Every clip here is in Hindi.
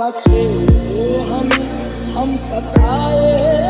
बचे हमें हम सताए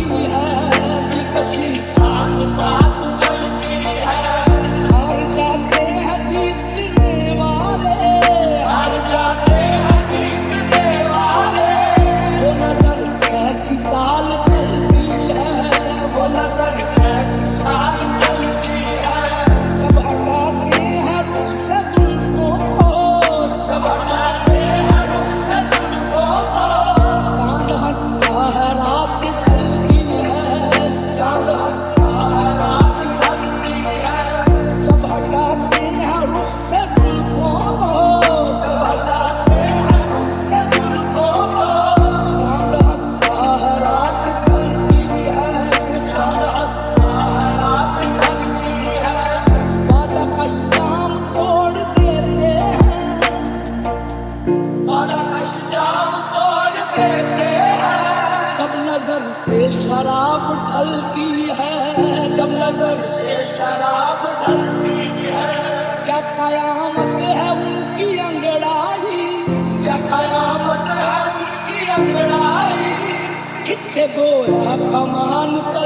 जब नज़र से शराब ढलती है जब नज़र से शराब ढलती है क्या कयामत है उनकी अंगड़ाई? क्या कयामत है उनकी अंगड़ाई? खिंच गोया कमान तो